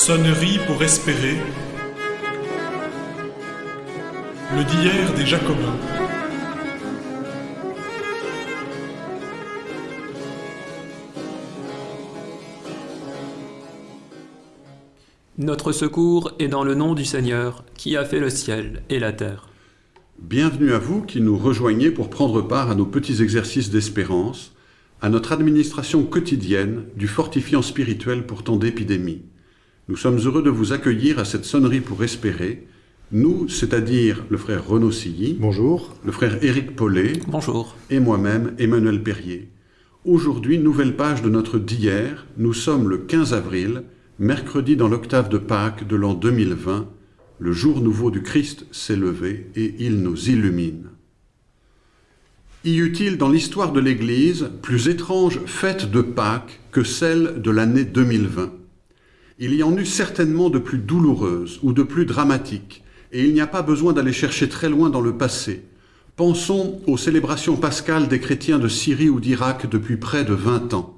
Sonnerie pour espérer. Le d'hier des Jacobins. Notre secours est dans le nom du Seigneur, qui a fait le ciel et la terre. Bienvenue à vous qui nous rejoignez pour prendre part à nos petits exercices d'espérance, à notre administration quotidienne du fortifiant spirituel pour tant d'épidémies. Nous sommes heureux de vous accueillir à cette sonnerie pour espérer. Nous, c'est-à-dire le frère Renaud Silly, Bonjour. le frère Éric Paulet Bonjour. et moi-même, Emmanuel Perrier. Aujourd'hui, nouvelle page de notre d'hier. Nous sommes le 15 avril, mercredi dans l'octave de Pâques de l'an 2020. Le jour nouveau du Christ s'est levé et il nous illumine. Y eut-il dans l'histoire de l'Église plus étrange fête de Pâques que celle de l'année 2020 Il y en eut certainement de plus douloureuses ou de plus dramatiques, et il n'y a pas besoin d'aller chercher très loin dans le passé. Pensons aux célébrations pascales des chrétiens de Syrie ou d'Irak depuis près de 20 ans.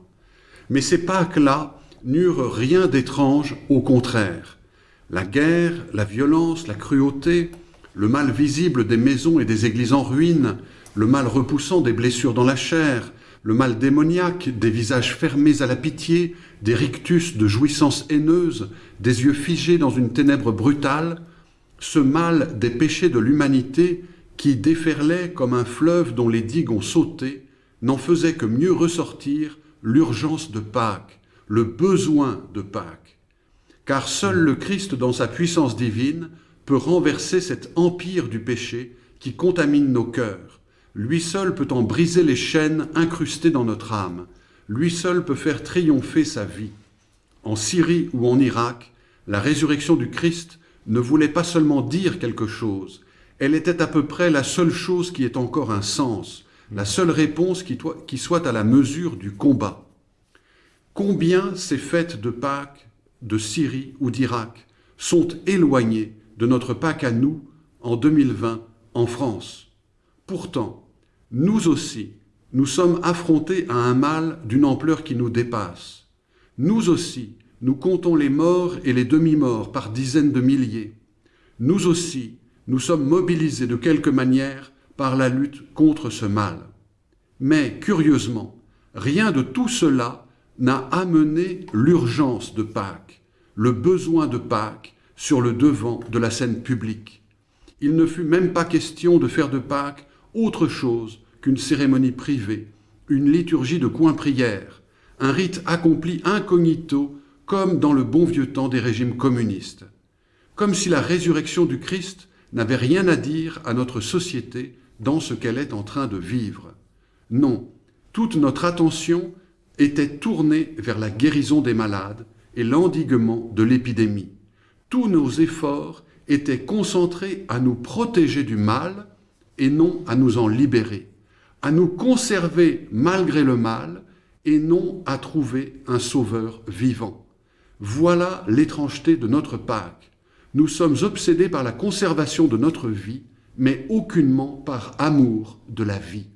Mais ces Pâques-là n'eurent rien d'étrange, au contraire. La guerre, la violence, la cruauté, le mal visible des maisons et des églises en ruine, le mal repoussant des blessures dans la chair, le mal démoniaque des visages fermés à la pitié, des rictus de jouissances haineuses, des yeux figés dans une ténèbre brutale, ce mal des péchés de l'humanité qui déferlait comme un fleuve dont les digues ont sauté, n'en faisait que mieux ressortir l'urgence de Pâques, le besoin de Pâques. Car seul le Christ, dans sa puissance divine, peut renverser cet empire du péché qui contamine nos cœurs. Lui seul peut en briser les chaînes incrustées dans notre âme. Lui seul peut faire triompher sa vie. En Syrie ou en Irak, la résurrection du Christ ne voulait pas seulement dire quelque chose, elle était à peu près la seule chose qui ait encore un sens, la seule réponse qui, soit à la mesure du combat. Combien ces fêtes de Pâques, de Syrie ou d'Irak sont éloignées de notre Pâques à nous en 2020 en France? Pourtant, nous aussi, nous sommes affrontés à un mal d'une ampleur qui nous dépasse. Nous aussi, nous comptons les morts et les demi-morts par dizaines de milliers. Nous aussi, nous sommes mobilisés de quelque manière par la lutte contre ce mal. Mais, curieusement, rien de tout cela n'a amené l'urgence de Pâques, le besoin de Pâques sur le devant de la scène publique. Il ne fut même pas question de faire de Pâques autre chose qu'une cérémonie privée, une liturgie de coin-prière, un rite accompli incognito comme dans le bon vieux temps des régimes communistes. Comme si la résurrection du Christ n'avait rien à dire à notre société dans ce qu'elle est en train de vivre. Non, toute notre attention était tournée vers la guérison des malades et l'endiguement de l'épidémie. Tous nos efforts étaient concentrés à nous protéger du mal et non à nous en libérer, à nous conserver malgré le mal et non à trouver un sauveur vivant. Voilà l'étrangeté de notre Pâques. Nous sommes obsédés par la conservation de notre vie, mais aucunement par amour de la vie.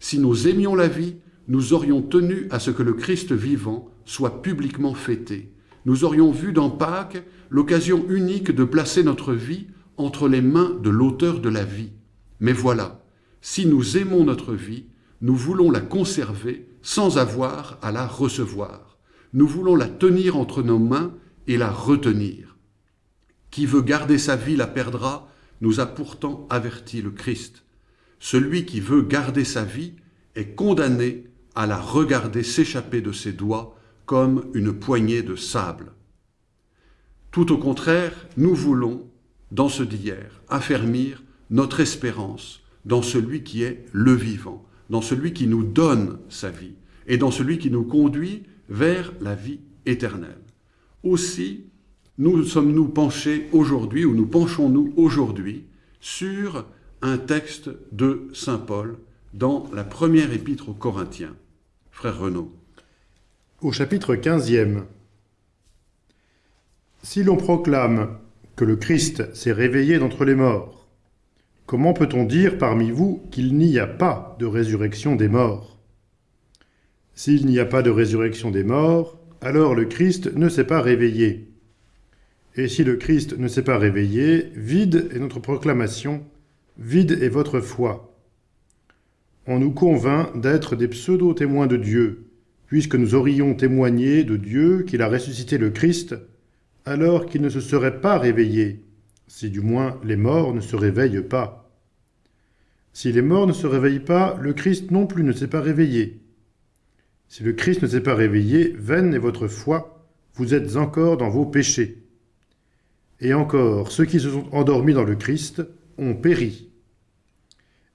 Si nous aimions la vie, nous aurions tenu à ce que le Christ vivant soit publiquement fêté. Nous aurions vu dans Pâques l'occasion unique de placer notre vie entre les mains de l'auteur de la vie. Mais voilà, si nous aimons notre vie, nous voulons la conserver sans avoir à la recevoir. Nous voulons la tenir entre nos mains et la retenir. Qui veut garder sa vie la perdra, nous a pourtant averti le Christ. Celui qui veut garder sa vie est condamné à la regarder s'échapper de ses doigts comme une poignée de sable. Tout au contraire, nous voulons, dans ce d'hier, affermir notre espérance dans celui qui est le vivant, dans celui qui nous donne sa vie et dans celui qui nous conduit vers la vie éternelle. Aussi, nous sommes-nous penchés aujourd'hui, ou nous penchons-nous aujourd'hui, sur un texte de Saint Paul dans la première épître aux Corinthiens. Frère Renaud. Au chapitre 15e. Si l'on proclame que le Christ s'est réveillé d'entre les morts, comment peut-on dire parmi vous qu'il n'y a pas de résurrection des morts? S'il n'y a pas de résurrection des morts, alors le Christ ne s'est pas réveillé. Et si le Christ ne s'est pas réveillé, vide est notre proclamation, vide est votre foi. On nous convainc d'être des pseudo-témoins de Dieu, puisque nous aurions témoigné de Dieu qu'il a ressuscité le Christ, alors qu'il ne se serait pas réveillé, si du moins les morts ne se réveillent pas. Si les morts ne se réveillent pas, le Christ non plus ne s'est pas réveillé. Si le Christ ne s'est pas réveillé, vaine est votre foi, vous êtes encore dans vos péchés. Et encore, ceux qui se sont endormis dans le Christ ont péri.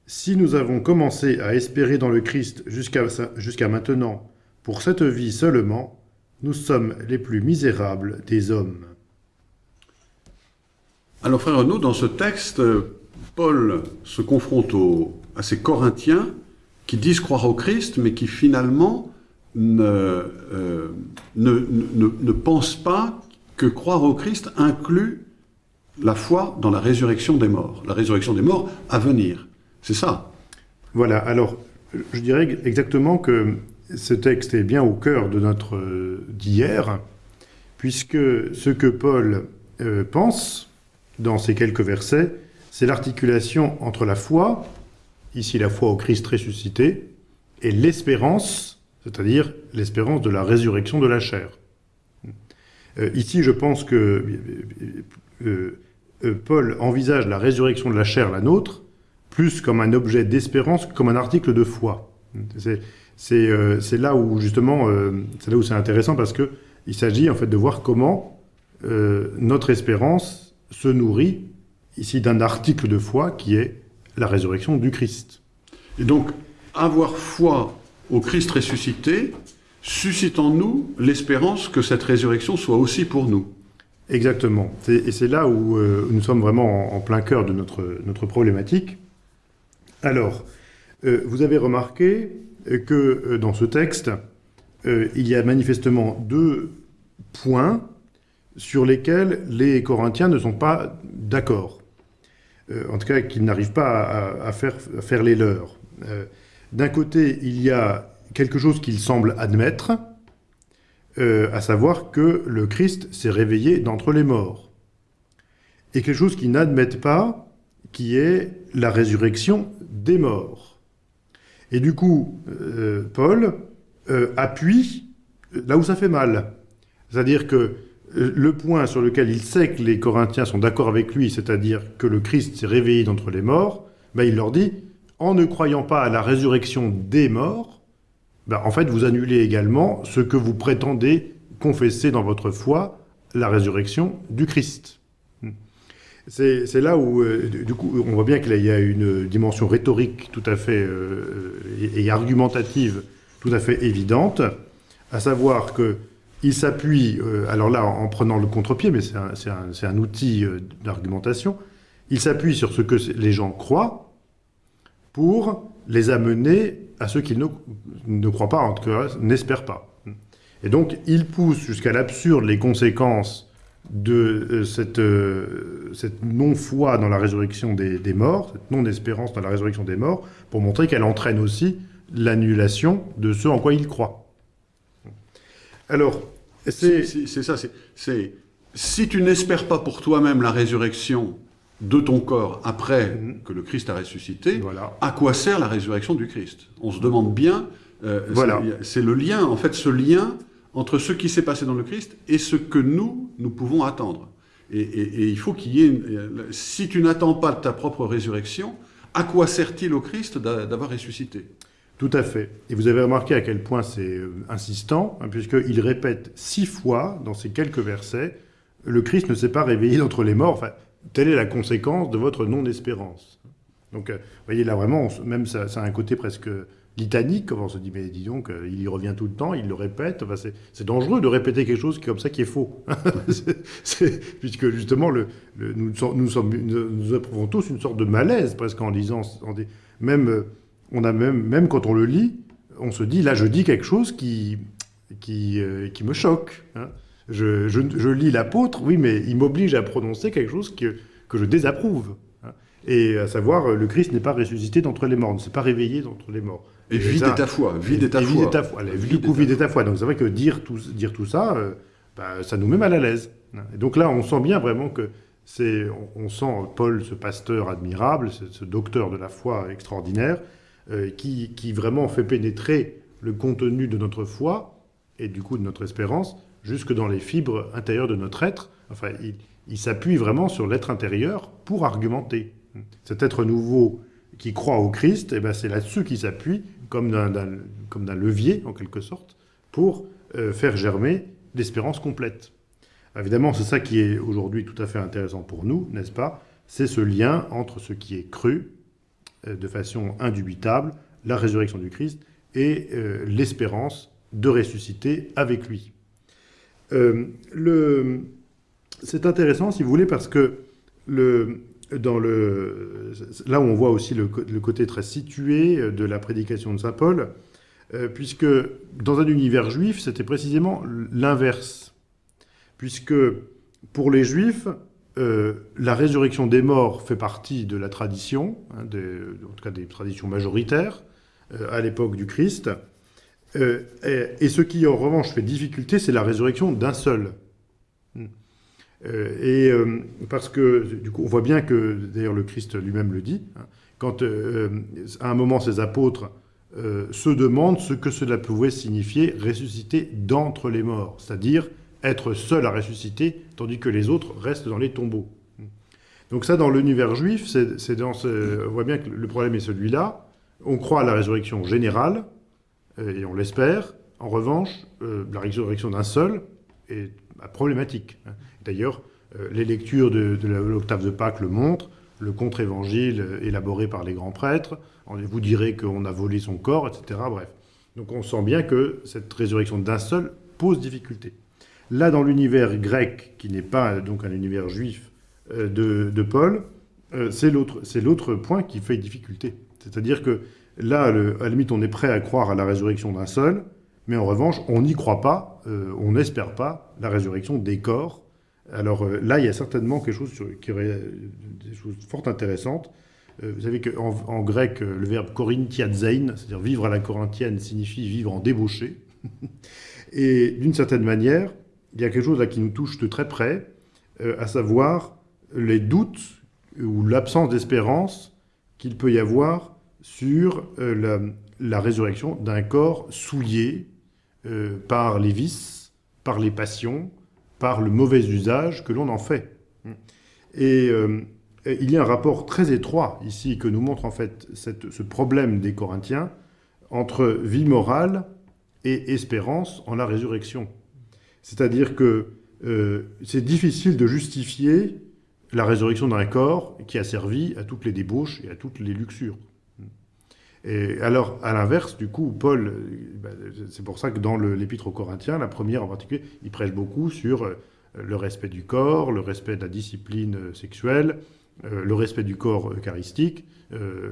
Si nous avons commencé à espérer dans le Christ jusqu'à maintenant, pour cette vie seulement, nous sommes les plus misérables des hommes. Alors frère Renaud, dans ce texte, Paul se confronte à ces Corinthiens qui disent croire au Christ, mais qui finalement ne, euh, ne, ne, pensent pas que croire au Christ inclut la foi dans la résurrection des morts, la résurrection des morts à venir. C'est ça. Voilà, alors je dirais exactement que ce texte est bien au cœur de notre euh, d'hier, puisque ce que Paul euh, pense dans ces quelques versets, c'est l'articulation entre la foi, ici la foi au Christ ressuscité, et l'espérance, c'est-à-dire l'espérance de la résurrection de la chair. Euh, ici, je pense que Paul envisage la résurrection de la chair, la nôtre, plus comme un objet d'espérance que comme un article de foi. Euh, c'est là où justement, euh, c'est là où c'est intéressant parce que il s'agit en fait de voir comment euh, notre espérance se nourrit ici d'un article de foi qui est la résurrection du Christ. Et donc, avoir foi au Christ ressuscité suscite en nous l'espérance que cette résurrection soit aussi pour nous. Exactement. Et c'est là où nous sommes vraiment en, plein cœur de notre, notre problématique. Alors, vous avez remarqué que euh, dans ce texte, euh, il y a manifestement deux points sur lesquels les Corinthiens ne sont pas d'accord. Euh, en tout cas, qu'ils n'arrivent pas à, faire, faire, les leurs. D'un côté, il y a quelque chose qu'ils semblent admettre, à savoir que le Christ s'est réveillé d'entre les morts. Et quelque chose qu'ils n'admettent pas, qui est la résurrection des morts. Et du coup, euh, Paul euh, appuie là où ça fait mal. C'est-à-dire que euh, le point sur lequel il sait que les Corinthiens sont d'accord avec lui, c'est-à-dire que le Christ s'est réveillé d'entre les morts, ben il leur dit, en ne croyant pas à la résurrection des morts, ben en fait vous annulez également ce que vous prétendez confesser dans votre foi, la résurrection du Christ. C'est là où, euh, du coup, on voit bien qu'il y a une dimension rhétorique tout à fait euh, et, argumentative tout à fait évidente, à savoir que il s'appuie, euh, alors là, en prenant le contre-pied, mais c'est un, outil d'argumentation, il s'appuie sur ce que les gens croient pour les amener à ceux qu'ils ne, croient pas, en tout cas, n'espèrent pas. Et donc, il pousse jusqu'à l'absurde les conséquences de euh, cette, euh, cette non-foi dans la résurrection des, morts, cette non-espérance dans la résurrection des morts, pour montrer qu'elle entraîne aussi l'annulation de ce en quoi ils croient. Alors, c'est ça, c'est si tu n'espères pas pour toi-même la résurrection de ton corps après mm-hmm. que le Christ a ressuscité, à quoi sert la résurrection du Christ? On se demande bien, euh, voilà. c'est le lien, en fait, ce lien entre ce qui s'est passé dans le Christ et ce que nous, nous pouvons attendre. Et, il faut qu'il y ait... si tu n'attends pas ta propre résurrection, à quoi sert-il au Christ d'avoir ressuscité? Tout à fait. Et vous avez remarqué à quel point c'est euh, insistant, hein, puisqu'il répète six fois dans ces quelques versets, le Christ ne s'est pas réveillé d'entre les morts. Enfin, telle est la conséquence de votre non-espérance. Donc, euh, vous voyez, là vraiment, même ça, a un côté presque litanique, on se dit, mais dis donc, il y revient tout le temps, il le répète. Enfin, c'est dangereux de répéter quelque chose comme ça qui est faux. puisque justement, nous, sommes, nous, éprouvons tous une sorte de malaise presque en lisant. même, euh, on a même, même quand on le lit, on se dit, là, je dis quelque chose qui, qui, euh, qui me choque. Hein. Je, je, lis l'apôtre, oui, mais il m'oblige à prononcer quelque chose que, que je désapprouve. Hein. Et à savoir, le Christ n'est pas ressuscité d'entre les morts, ne s'est pas réveillé d'entre les morts. Et, vide est ta foi, vide est ta foi. du coup, vide est ta foi. Donc c'est vrai que dire tout, dire tout ça, euh, bah, ça nous met mal à l'aise. Et donc là, on sent bien vraiment que c'est, on, on sent Paul, ce pasteur admirable, ce, ce docteur de la foi extraordinaire, qui, qui vraiment fait pénétrer le contenu de notre foi et du coup de notre espérance jusque dans les fibres intérieures de notre être. Enfin, il, s'appuie vraiment sur l'être intérieur pour argumenter. Cet être nouveau qui croit au Christ, eh ben, c'est là-dessus qu'il s'appuie comme d'un- levier, en quelque sorte, pour euh, faire germer l'espérance complète. Évidemment, c'est ça qui est aujourd'hui tout à fait intéressant pour nous, n'est-ce pas? C'est ce lien entre ce qui est cru, euh, de façon indubitable, la résurrection du Christ, et euh, l'espérance de ressusciter avec lui. Euh, C'est intéressant, si vous voulez, parce que dans le, là où on voit aussi le, côté très situé euh, de la prédication de Saint Paul, euh, puisque dans un univers juif, c'était précisément l'inverse. Puisque pour les juifs, euh, la résurrection des morts fait partie de la tradition, hein, en tout cas des traditions majoritaires, euh, à l'époque du Christ. Euh, et, ce qui en revanche fait difficulté, c'est la résurrection d'un seul. Hmm. Et parce que du coup, on voit bien que d'ailleurs le Christ lui-même le dit, hein, quand à un moment ses apôtres se demandent ce que cela pouvait signifier ressusciter d'entre les morts, c'est-à-dire être seul à ressusciter, tandis que les autres restent dans les tombeaux. Donc ça, dans l'univers juif, on voit bien que le problème est celui-là. On croit à la résurrection générale, euh, et on l'espère. En revanche, euh, la résurrection d'un seul est bah, problématique. hein. D'ailleurs, euh, les lectures de, de l'octave de Pâques le montrent, le contre-évangile élaboré par les grands prêtres, vous direz qu'on a volé son corps, etc. Bref. Donc on sent bien que cette résurrection d'un seul pose difficulté. Là, dans l'univers grec, qui n'est pas donc un univers juif euh, de, Paul, euh, c'est l'autre point qui fait difficulté. C'est-à-dire que là, à la limite, on est prêt à croire à la résurrection d'un seul, mais en revanche, on n'y croit pas, euh, on n'espère pas la résurrection des corps. Alors là, il y a certainement quelque chose qui aurait des choses fort intéressantes. Vous savez qu'en en grec, le verbe korinthiazein, c'est-à-dire vivre à la corinthienne, signifie vivre en débauché. Et d'une certaine manière, il y a quelque chose là qui nous touche de très près, euh, à savoir les doutes ou l'absence d'espérance qu'il peut y avoir sur euh, la, résurrection d'un corps souillé euh, par les vices, par les passions, par le mauvais usage que l'on en fait. Et il y a un rapport très étroit ici que nous montre en fait ce problème des Corinthiens entre vie morale et espérance en la résurrection. C'est-à-dire que euh, c'est difficile de justifier la résurrection d'un corps qui a servi à toutes les débauches et à toutes les luxures. Et alors, à l'inverse, du coup, Paul, ben, c'est pour ça que dans l'épître aux Corinthiens, la première en particulier, il prêche beaucoup sur euh, le respect du corps, le respect de la discipline euh, sexuelle, le respect du corps eucharistique.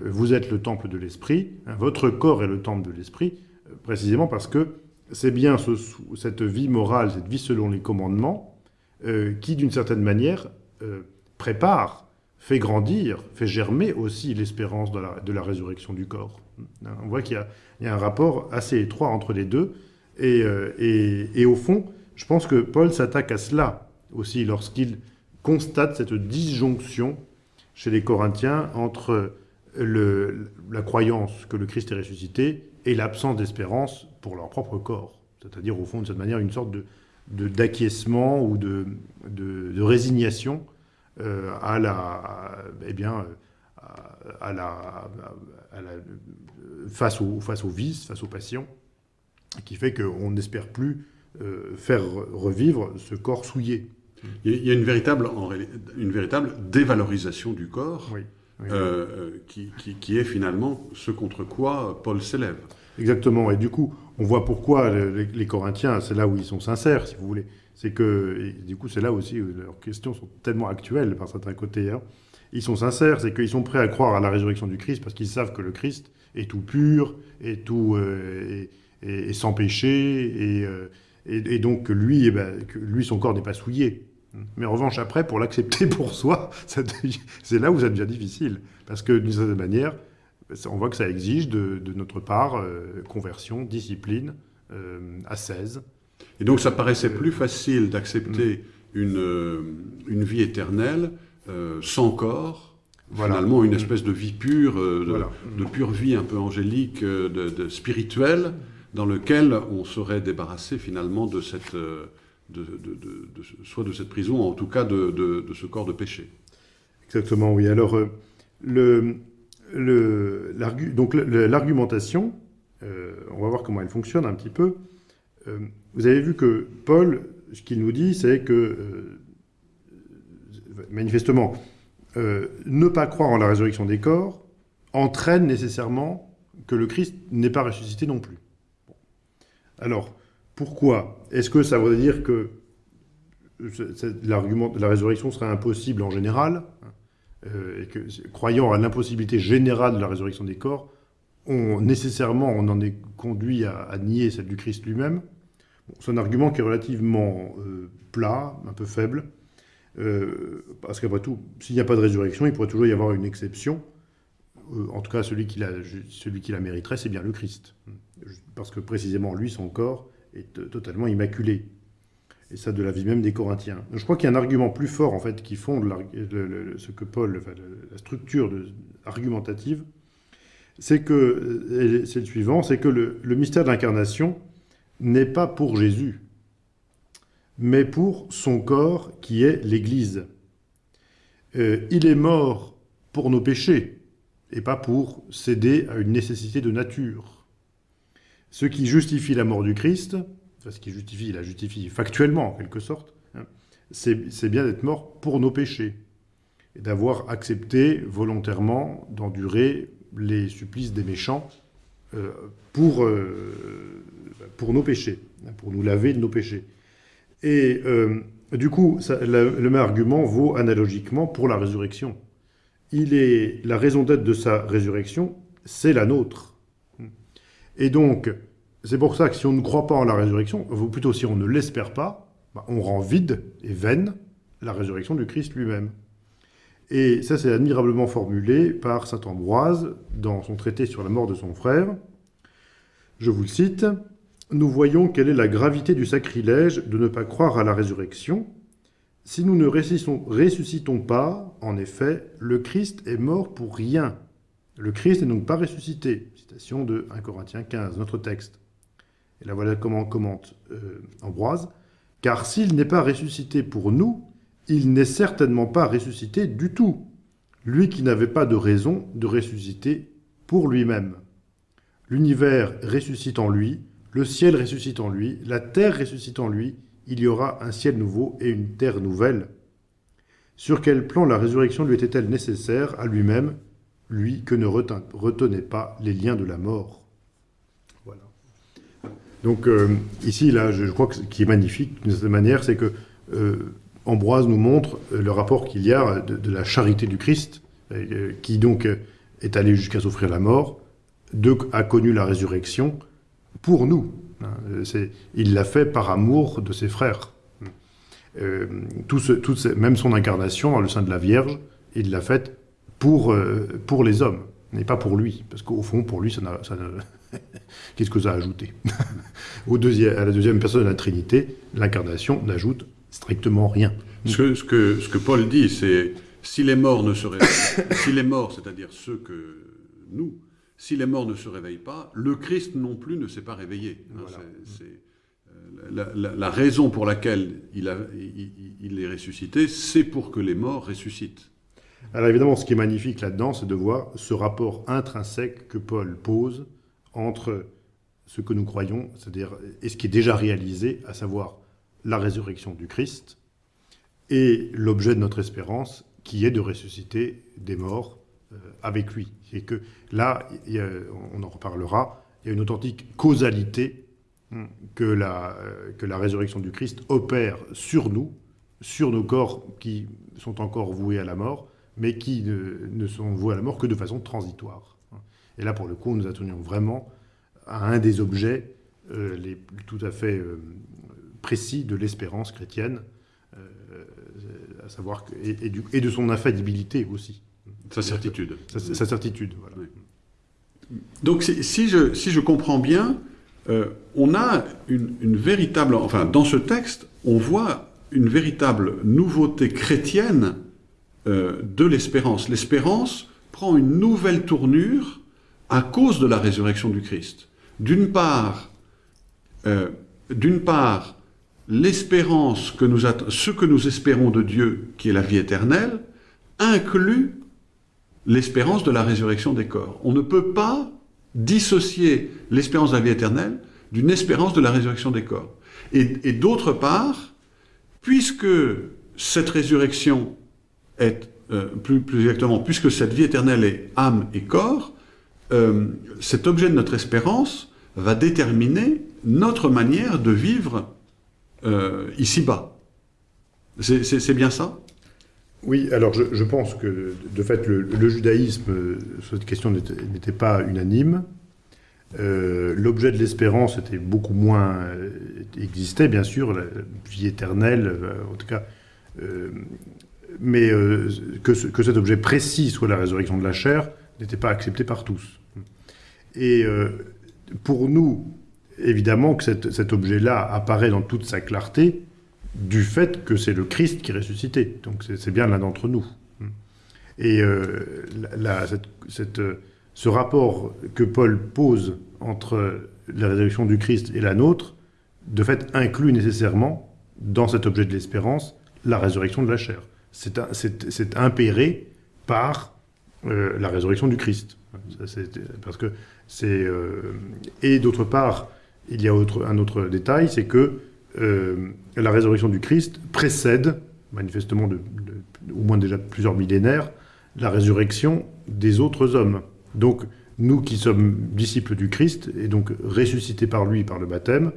Vous êtes le temple de l'esprit, hein, votre corps est le temple de l'esprit, précisément parce que c'est bien ce- cette vie morale, cette vie selon les commandements, euh, qui, d'une certaine manière, euh, prépare, fait grandir, fait germer aussi l'espérance de la, résurrection du corps. Hein, On voit qu'il y, a- un rapport assez étroit entre les deux. Et, euh, et- au fond, je pense que Paul s'attaque à cela aussi lorsqu'il constate cette disjonction chez les Corinthiens entre la croyance que le Christ est ressuscité et l'absence d'espérance pour leur propre corps. C'est-à-dire, au fond, de cette manière, une sorte de, de- d'acquiescement ou de, de- de résignation euh, à la, à- eh bien, euh, à, à la, à la- face, au, face aux vices, face aux passions, qui fait qu'on n'espère plus euh, faire revivre ce corps souillé. Il y a- une véritable, une véritable dévalorisation du corps Oui. Oui. euh, qui, qui- qui est finalement ce contre quoi Paul s'élève. Exactement. Et du coup, on voit pourquoi les, Corinthiens, c'est là où ils sont sincères, si vous voulez. C'est que, et du coup, c'est là aussi où leurs questions sont tellement actuelles par certains côtés. hein. Ils sont sincères, c'est qu'ils sont prêts à croire à la résurrection du Christ parce qu'ils savent que le Christ est tout pur, est tout euh, est sans péché, et, euh, et, et donc eh ben, que lui, son corps n'est pas souillé. Mais en revanche, après, pour l'accepter pour soi, c'est là où ça devient difficile. Parce que d'une certaine manière, on voit que ça exige de, de notre part euh, conversion, discipline, euh, ascèse. Et donc ça paraissait plus facile d'accepter une, euh, une vie éternelle euh, sans corps, Voilà. finalement une espèce de vie pure, de, Voilà. de pure vie un peu angélique, de, de spirituelle, dans lequel on serait débarrassé finalement de cette, de, soit de cette prison, en tout cas de, ce corps de péché. Exactement, oui. Alors, le, donc, l'argumentation, euh, on va voir comment elle fonctionne un petit peu. Euh, vous avez vu que Paul, ce qu'il nous dit, c'est que, euh, manifestement, ne pas croire en la résurrection des corps entraîne nécessairement que le Christ n'est pas ressuscité non plus. Alors, pourquoi? Est-ce que ça veut dire que l'argument la résurrection serait impossible en général? Euh, et que, croyant à l'impossibilité générale de la résurrection des corps, on, nécessairement, on en est conduit à, nier celle du Christ lui-même. C'est un argument qui est relativement euh, plat, un peu faible, euh, parce qu'après tout, s'il n'y a pas de résurrection, il pourrait toujours y avoir une exception. En tout cas, celui qui la, celui qui la mériterait, c'est bien le Christ. Parce que précisément, lui, son corps est totalement immaculé. Et ça, de la vie même des Corinthiens. Je crois qu'il y a un argument plus fort, en fait, qui fonde ce que Paul, la structure argumentative, c'est que, euh, c'est le suivant, c'est que le, le mystère de l'incarnation n'est pas pour Jésus, mais pour son corps qui est l'Église. Euh, il est mort pour nos péchés, et pas pour céder à une nécessité de nature. Ce qui justifie la mort du Christ, enfin, ce qui justifie, il la justifie factuellement en quelque sorte, hein, c'est bien d'être mort pour nos péchés, et d'avoir accepté volontairement d'endurer les supplices des méchants euh, pour, euh, pour nos péchés, hein, pour nous laver de nos péchés. Et euh, du coup, le même argument vaut analogiquement pour la résurrection. Il est la raison d'être de sa résurrection, c'est la nôtre. Et donc, c'est pour ça que si on ne croit pas en la résurrection, ou plutôt si on ne l'espère pas, bah, on rend vide et vaine la résurrection du Christ lui-même. Et ça, c'est admirablement formulé par saint Ambroise dans son traité sur la mort de son frère. Je vous le cite. Nous voyons quelle est la gravité du sacrilège de ne pas croire à la résurrection. Si nous ne ressuscitons, pas, en effet, le Christ est mort pour rien. Le Christ n'est donc pas ressuscité. Citation de 1 Corinthiens 15, notre texte. Et là voilà comment commente euh, Ambroise. Car s'il n'est pas ressuscité pour nous, il n'est certainement pas ressuscité du tout. Lui qui n'avait pas de raison de ressusciter pour lui-même. L'univers ressuscite en lui, le ciel ressuscite en lui, la terre ressuscite en lui, il y aura un ciel nouveau et une terre nouvelle. Sur quel plan la résurrection lui était-elle nécessaire à lui-même, lui que ne retenait pas les liens de la mort. Donc euh, ici, là, je crois que ce qui est magnifique d'une certaine manière, c'est que euh, Ambroise nous montre euh, le rapport qu'il y a de, la charité du Christ, qui donc est allé jusqu'à s'offrir la mort, a connu la résurrection pour nous. hein. Il l'a fait par amour de ses frères. Même son incarnation dans le sein de la Vierge, il l'a faite pour, pour les hommes, mais pas pour lui. Parce qu'au fond, pour lui, ça n'a- Qu'est-ce que ça a ajouté Au deuxième, À la deuxième personne de la Trinité, l'incarnation n'ajoute strictement rien. Ce que, ce que, ce que Paul dit, c'est si les morts ne se réveillent, si les morts, c'est-à-dire ceux que nous, si les morts ne se réveillent pas, le Christ non plus ne s'est pas réveillé. Hein, euh, la, la- la raison pour laquelle il, a, il est ressuscité, c'est pour que les morts ressuscitent. Alors évidemment, ce qui est magnifique là-dedans, c'est de voir ce rapport intrinsèque que Paul pose entre ce que nous croyons, c'est-à-dire et ce qui est déjà réalisé, à savoir la résurrection du Christ, et l'objet de notre espérance, qui est de ressusciter des morts euh, avec lui. Et que là, on en reparlera, il y a une authentique causalité hum, que la, euh, que la résurrection du Christ opère sur nous, sur nos corps qui sont encore voués à la mort, mais qui ne sont voués à la mort que de façon transitoire. Et là, pour le coup, nous atteignons vraiment à un des objets euh, les, tout à fait euh, précis de l'espérance chrétienne, euh, à savoir que, et, et du- et de son infaillibilité aussi, Sa certitude. sa, sa certitude. Voilà. Oui. Donc si, si je, si je comprends bien, euh, on a une, une véritable... Enfin, dans ce texte, on voit une véritable nouveauté chrétienne euh, de l'espérance. L'espérance prend une nouvelle tournure à cause de la résurrection du Christ. D'une part, euh, d'une part, l'espérance que nous ce que nous espérons de Dieu, qui est la vie éternelle, inclut l'espérance de la résurrection des corps. On ne peut pas dissocier l'espérance de la vie éternelle d'une espérance de la résurrection des corps. Et, d'autre part, puisque cette résurrection est, euh, plus, plus, exactement, puisque cette vie éternelle est âme et corps, euh, cet objet de notre espérance va déterminer notre manière de vivre euh, ici-bas. C'est bien ça? Oui, alors je, pense que de fait le, judaïsme, cette question n'était pas unanime. Euh, l'objet de l'espérance était beaucoup moins existait bien sûr, la vie éternelle, en tout cas, mais que, cet objet précis soit la résurrection de la chair n'était pas accepté par tous. Et pour nous, évidemment que cet, objet-là apparaît dans toute sa clarté du fait que c'est le Christ qui est ressuscité. Donc c'est bien l'un d'entre nous. Et euh, ce rapport que Paul pose entre la résurrection du Christ et la nôtre, de fait, inclut nécessairement, dans cet objet de l'espérance, la résurrection de la chair. C'est impéré par euh, la résurrection du Christ. parce que c'est euh, et d'autre part, il y a un autre détail, c'est que euh, la résurrection du Christ précède, manifestement de, au moins déjà plusieurs millénaires, la résurrection des autres hommes. Donc, nous qui sommes disciples du Christ, et donc ressuscités par lui par le baptême,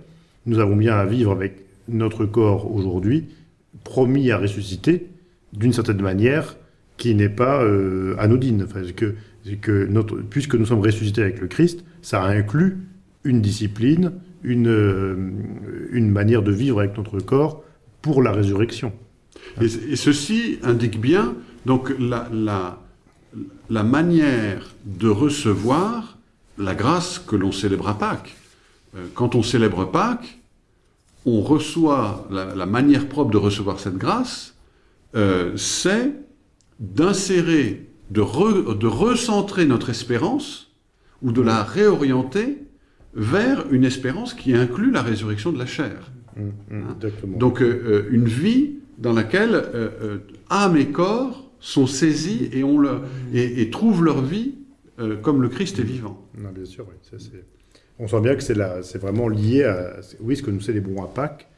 nous avons bien à vivre avec notre corps aujourd'hui, promis à ressusciter, d'une certaine manière, qui n'est pas euh, anodine. Enfin, puisque nous sommes ressuscités avec le Christ, ça inclut une discipline, une, euh, une manière de vivre avec notre corps pour la résurrection. Et, ceci indique bien donc la, la, manière de recevoir la grâce que l'on célèbre à Pâques. Euh, quand on célèbre Pâques, on reçoit, la, manière propre de recevoir cette grâce, c'est d'insérer, de, de recentrer notre espérance ou de la réorienter vers une espérance qui inclut la résurrection de la chair. Mmh, mmh, hein Donc euh, euh, une vie dans laquelle euh, âme et corps sont saisis et, on le, et, trouvent leur vie comme le Christ est vivant. Non, bien sûr, oui. on sent bien que c'est vraiment lié à oui, ce que nous célébrons à Pâques,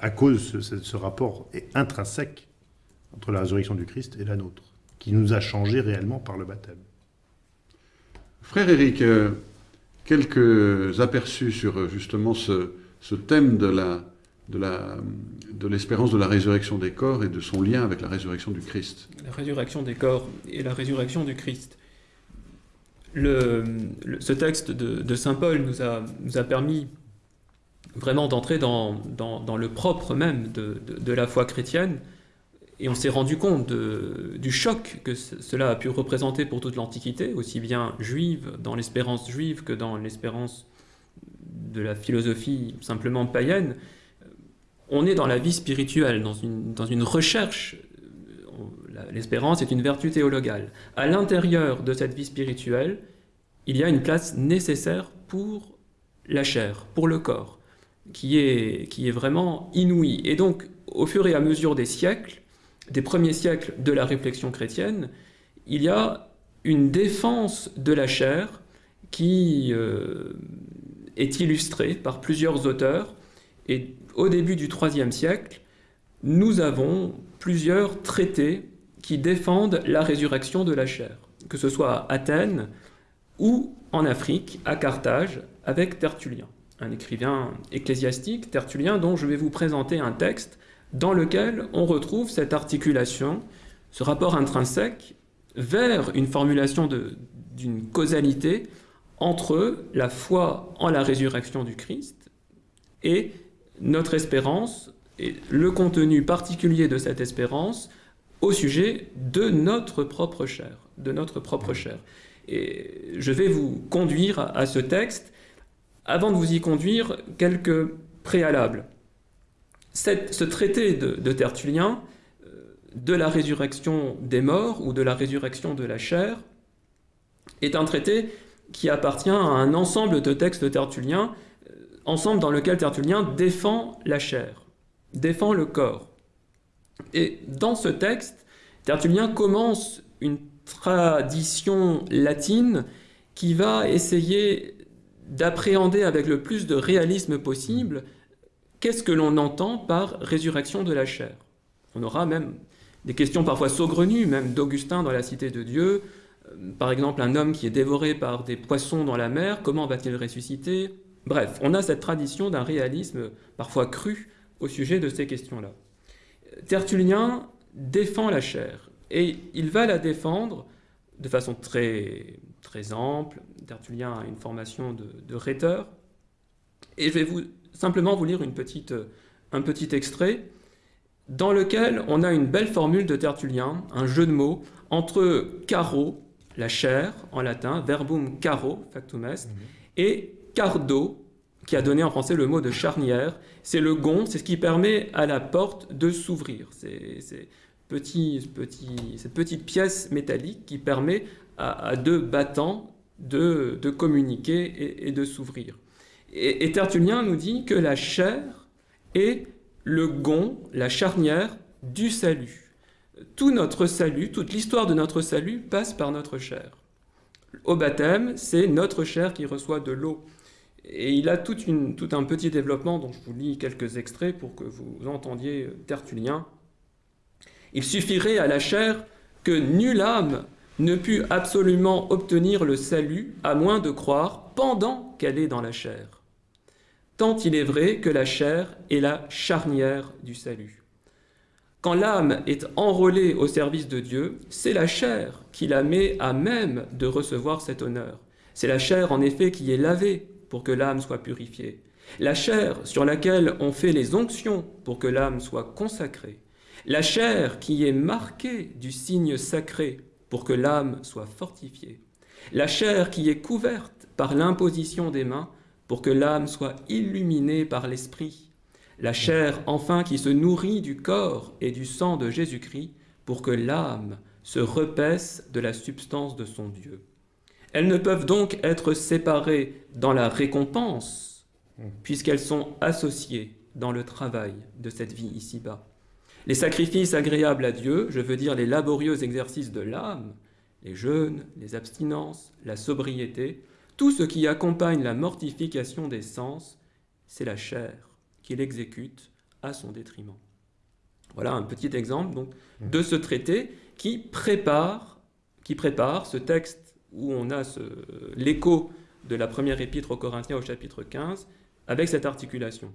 à cause de ce, ce rapport intrinsèque entre la résurrection du Christ et la nôtre, qui nous a changés réellement par le baptême. Frère Éric, quelques aperçus sur euh, justement ce, thème de la de l'espérance de, la résurrection des corps et de son lien avec la résurrection du Christ. La résurrection des corps et la résurrection du Christ. Le, ce texte de, Saint Paul nous a, nous a permis vraiment d'entrer dans, dans, le propre même de, de, la foi chrétienne, et on s'est rendu compte du choc que cela a pu représenter pour toute l'Antiquité, aussi bien juive, dans l'espérance juive, que dans l'espérance de la philosophie simplement païenne. On est dans la vie spirituelle, dans une, dans une recherche. L'espérance est une vertu théologale. À l'intérieur de cette vie spirituelle, il y a une place nécessaire pour la chair, pour le corps, qui est, qui est vraiment inouïe. Et donc, au fur et à mesure des siècles, des premiers siècles de la réflexion chrétienne, il y a une défense de la chair qui euh, est illustrée par plusieurs auteurs. Et au début du IIIe siècle, nous avons plusieurs traités qui défendent la résurrection de la chair, que ce soit à Athènes ou en Afrique, à Carthage, avec Tertullien, un écrivain ecclésiastique, Tertullien, dont je vais vous présenter un texte dans lequel on retrouve cette articulation, ce rapport intrinsèque vers une formulation d'une causalité entre la foi en la résurrection du Christ et notre espérance et le contenu particulier de cette espérance au sujet de notre propre chair, de notre propre chair. Et je vais vous conduire à ce texte. Avant de vous y conduire, quelques préalables. Ce traité de, Tertullien, euh, de la résurrection des morts ou de la résurrection de la chair, est un traité qui appartient à un ensemble de textes tertulliens, euh, ensemble dans lequel Tertullien défend la chair, défend le corps. Et dans ce texte, Tertullien commence une tradition latine qui va essayer d'appréhender avec le plus de réalisme possible qu'est-ce que l'on entend par résurrection de la chair? On aura même des questions parfois saugrenues, même d'Augustin dans la Cité de Dieu. Euh, par exemple, un homme qui est dévoré par des poissons dans la mer, comment va-t-il ressusciter? Bref, on a cette tradition d'un réalisme parfois cru au sujet de ces questions-là. Tertullien défend la chair, et il va la défendre de façon très, très ample. Tertullien a une formation de, de rhéteur. Et je vais vous, simplement vous lire une petite, un petit extrait dans lequel on a une belle formule de Tertullien, un jeu de mots, entre caro, la chair en latin, verbum caro, factum est, mhm. et cardo, qui a donné en français le mot de charnière. C'est le gond, c'est ce qui permet à la porte de s'ouvrir. C'est petit, petit, cette petite pièce métallique qui permet à, deux battants de, de communiquer et, de s'ouvrir. Et, Tertullien nous dit que la chair est le gond, la charnière du salut. Tout notre salut, toute l'histoire de notre salut passe par notre chair. Au baptême, c'est notre chair qui reçoit de l'eau. Et il a tout, une, tout, un petit développement dont je vous lis quelques extraits pour que vous entendiez Tertullien. Il suffirait à la chair que nulle âme ne pût absolument obtenir le salut à moins de croire pendant qu'elle est dans la chair. Tant il est vrai que la chair est la charnière du salut. Quand l'âme est enrôlée au service de Dieu, c'est la chair qui la met à même de recevoir cet honneur. C'est la chair en effet qui est lavée pour que l'âme soit purifiée. La chair sur laquelle on fait les onctions pour que l'âme soit consacrée. La chair qui est marquée du signe sacré pour que l'âme soit fortifiée. La chair qui est couverte par l'imposition des mains pour que l'âme soit illuminée par l'esprit. La chair enfin qui se nourrit du corps et du sang de Jésus-Christ pour que l'âme se repaisse de la substance de son Dieu. Elles ne peuvent donc être séparées dans la récompense, puisqu'elles sont associées dans le travail de cette vie ici-bas. Les sacrifices agréables à Dieu, je veux dire les laborieux exercices de l'âme, les jeûnes, les abstinences, la sobriété, tout ce qui accompagne la mortification des sens, c'est la chair qu'il exécute à son détriment. Voilà un petit exemple donc, de ce traité qui prépare, qui prépare ce texte où on a l'écho de la première épître aux Corinthiens au chapitre 15 avec cette articulation.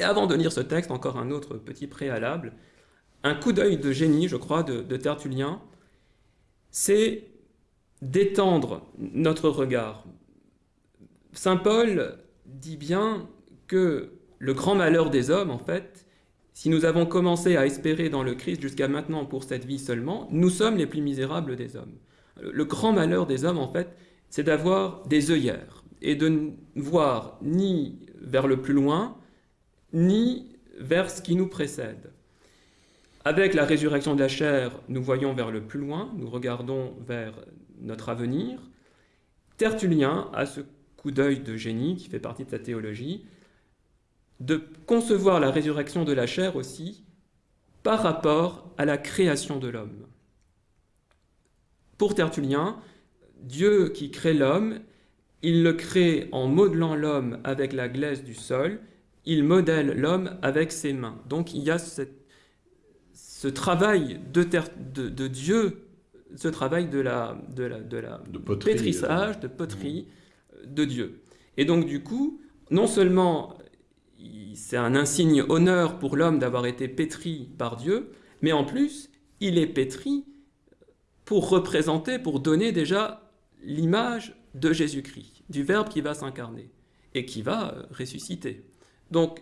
Et avant de lire ce texte, encore un autre petit préalable, un coup d'œil de génie, je crois, de, Tertullien, c'est d'étendre notre regard. Saint Paul dit bien que le grand malheur des hommes, en fait, si nous avons commencé à espérer dans le Christ jusqu'à maintenant pour cette vie seulement, nous sommes les plus misérables des hommes. Le grand malheur des hommes, en fait, c'est d'avoir des œillères et de ne voir ni vers le plus loin, ni vers ce qui nous précède. Avec la résurrection de la chair, nous voyons vers le plus loin, nous regardons vers notre avenir. Tertullien a ce coup d'œil de génie qui fait partie de sa théologie, de concevoir la résurrection de la chair aussi par rapport à la création de l'homme. Pour Tertullien, Dieu qui crée l'homme, il le crée en modelant l'homme avec la glaise du sol, il modèle l'homme avec ses mains. Donc il y a ce travail de, de, Dieu, ce travail de la, de la, de la pétrissage, de poterie euh, de Dieu. Et donc du coup, non seulement c'est un insigne honneur pour l'homme d'avoir été pétri par Dieu, mais en plus, il est pétri pour représenter, pour donner déjà l'image de Jésus-Christ, du Verbe qui va s'incarner et qui va euh, ressusciter. Donc,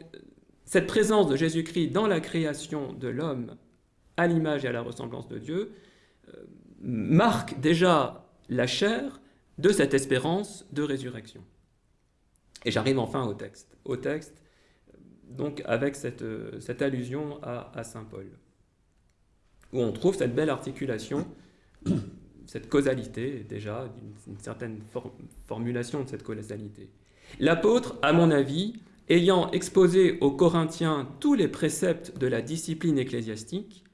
cette présence de Jésus-Christ dans la création de l'homme, à l'image et à la ressemblance de Dieu, euh, marque déjà la chair de cette espérance de résurrection. Et j'arrive enfin au texte. Au texte, donc avec cette, cette allusion à, à Saint Paul, où on trouve cette belle articulation cette causalité, déjà, une, certaine formulation de cette causalité. L'apôtre, à mon avis, ayant exposé aux Corinthiens tous les préceptes de la discipline ecclésiastique,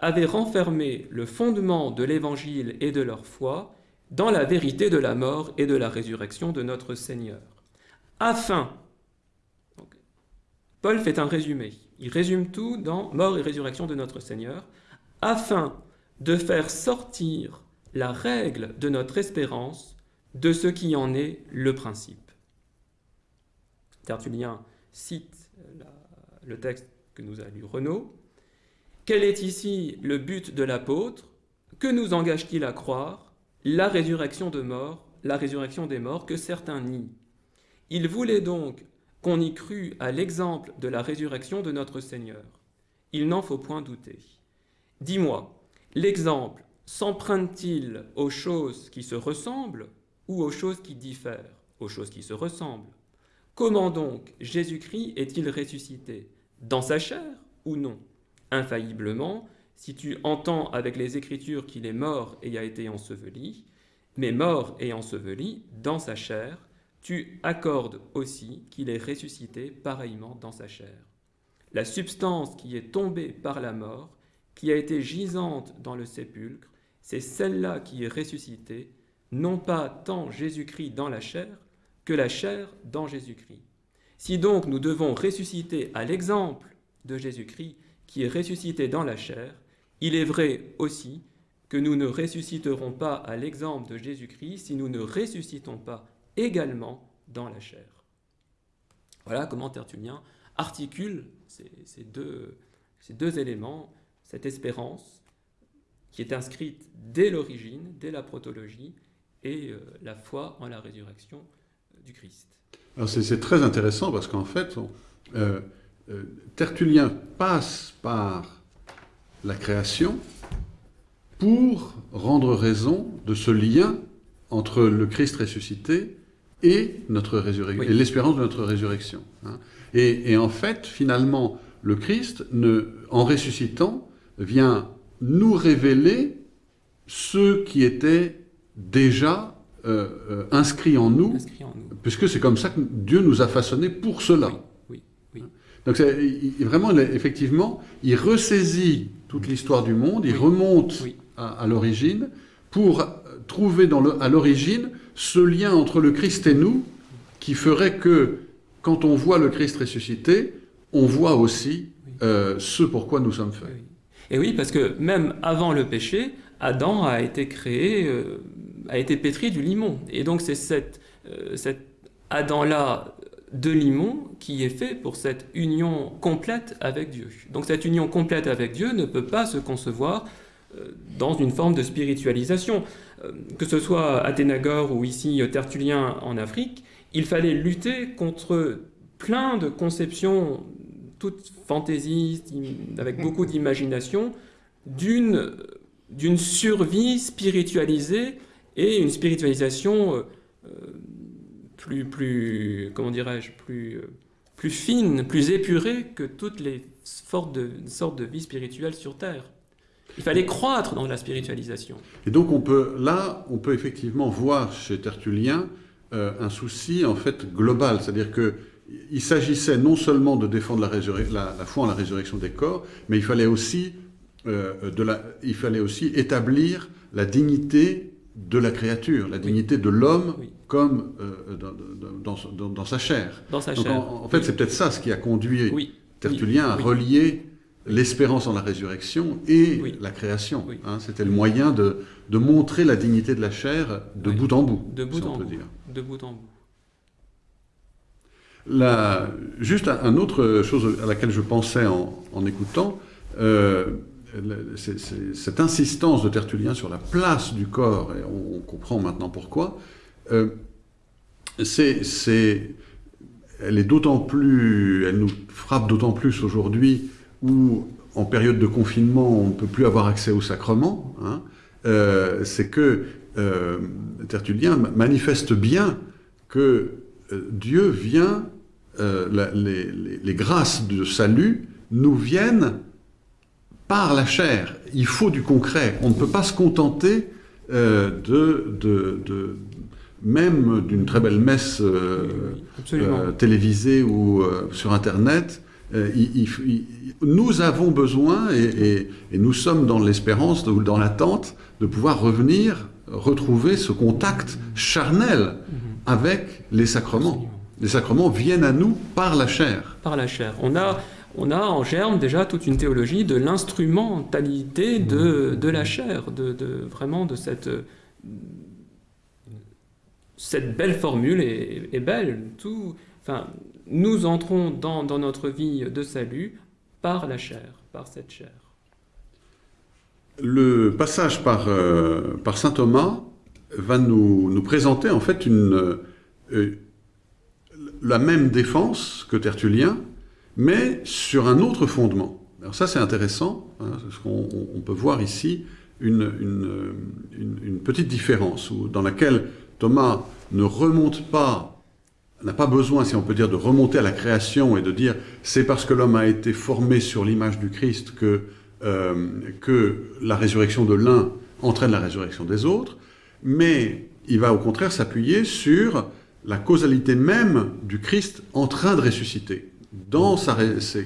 avait renfermé le fondement de l'Évangile et de leur foi dans la vérité de la mort et de la résurrection de notre Seigneur. Afin, Paul fait un résumé, il résume tout dans mort et résurrection de notre Seigneur, afin de faire sortir la règle de notre espérance de ce qui en est le principe. Tertullien cite le texte que nous a lu Renaud. Quel est ici le but de l'apôtre? Que nous engage-t-il à croire? La résurrection de mort, la résurrection des morts que certains nient. Il voulait donc qu'on y crût à l'exemple de la résurrection de notre Seigneur. Il n'en faut point douter. Dis-moi, l'exemple s'emprunte-t-il aux choses qui se ressemblent ou aux choses qui diffèrent? Aux choses qui se ressemblent. Comment donc Jésus-Christ est-il ressuscité? Dans sa chair ou non? Infailliblement, si tu entends avec les Écritures qu'il est mort et a été enseveli, mais mort et enseveli dans sa chair, tu accordes aussi qu'il est ressuscité pareillement dans sa chair. La substance qui est tombée par la mort, qui a été gisante dans le sépulcre, c'est celle-là qui est ressuscitée, non pas tant Jésus-Christ dans la chair, que la chair dans Jésus-Christ. Si donc nous devons ressusciter à l'exemple de Jésus-Christ qui est ressuscité dans la chair, il est vrai aussi que nous ne ressusciterons pas à l'exemple de Jésus-Christ si nous ne ressuscitons pas également dans la chair. Voilà comment Tertullien articule ces, deux, éléments, cette espérance qui est inscrite dès l'origine, dès la protologie, et euh, la foi en la résurrection euh, du Christ. Alors c'est très intéressant parce qu'en fait, euh, Tertullien passe par la création pour rendre raison de ce lien entre le Christ ressuscité et notre résurrection, et l'espérance de notre résurrection. Hein. Et, et, en fait, finalement, le Christ, ne, en ressuscitant, vient nous révéler ce qui était déjà euh, euh, inscrit, en nous, puisque c'est comme ça que Dieu nous a façonnés pour cela. Oui, Donc vraiment, effectivement, il ressaisit toute l'histoire du monde, il remonte à, l'origine pour trouver dans le, à l'origine ce lien entre le Christ et nous qui ferait que quand on voit le Christ ressuscité, on voit aussi euh, ce pourquoi nous sommes faits. Et oui, parce que même avant le péché, Adam a été créé, euh, a été pétri du limon. Et donc c'est cet, euh, cet Adam-là de limon qui est fait pour cette union complète avec Dieu. Donc cette union complète avec Dieu ne peut pas se concevoir euh, dans une forme de spiritualisation. Que ce soit Athénagore ou ici Tertullien en Afrique, il fallait lutter contre plein de conceptions toute fantaisiste, avec beaucoup d'imagination, d'une d'une survie spiritualisée et une spiritualisation euh, euh, plus, plus comment dirais-je, plus, euh, plus fine, plus épurée que toutes les sortes de, sortes de vie spirituelle sur Terre. Il fallait croître dans la spiritualisation. Et donc on peut, là, on peut effectivement voir chez Tertullien un souci en fait global, c'est-à-dire que il s'agissait non seulement de défendre la, la, foi en la résurrection des corps, mais il fallait aussi, euh, de la, il fallait aussi établir la dignité de la créature, la dignité de l'homme comme euh, dans, dans, dans, sa chair. Dans sa chair. En, fait, c'est peut-être ça ce qui a conduit Tertullien à relier l'espérance en la résurrection et la création. Hein. C'était le moyen de, de, montrer la dignité de la chair de bout en bout, de bout en bout. Dire. De bout en bout. La, juste un, autre chose à laquelle je pensais en, écoutant, euh, cette insistance de Tertullien sur la place du corps, et on, comprend maintenant pourquoi, euh, c'est, elle est d'autant plus, elle nous frappe d'autant plus aujourd'hui où, en période de confinement, on ne peut plus avoir accès au sacrement. Hein, euh, c'est que Tertullien manifeste bien que Dieu vient euh, les- les grâces de salut nous viennent par la chair. Il faut du concret. On ne peut pas se contenter euh, de, de- de- même d'une très belle messe euh, euh, télévisée ou sur Internet. Il- il- il- nous avons besoin, et, et- et nous sommes dans l'espérance ou dans l'attente, de pouvoir revenir, retrouver ce contact charnel Mhm. avec les sacrements. Les sacrements viennent à nous par la chair. par la chair. On a, on a en germe déjà toute une théologie de l'instrumentalité de, de la chair, de, vraiment de cette, cette belle formule est, est belle. Tout, enfin, nous entrons dans, dans notre vie de salut par la chair, par cette chair. Le passage par, euh, par saint Thomas va nous, nous présenter en fait une, euh, la même défense que Tertullien, mais sur un autre fondement. Alors ça c'est intéressant, hein, parce qu'on on- on peut voir ici une, une petite différence dans laquelle Thomas ne remonte pas, n'a pas besoin, si on peut dire, de remonter à la création et de dire c'est parce que l'homme a été formé sur l'image du Christ que euh, que la résurrection de l'un entraîne la résurrection des autres, mais il va au contraire s'appuyer sur la causalité même du Christ en train de ressusciter. Dans sa,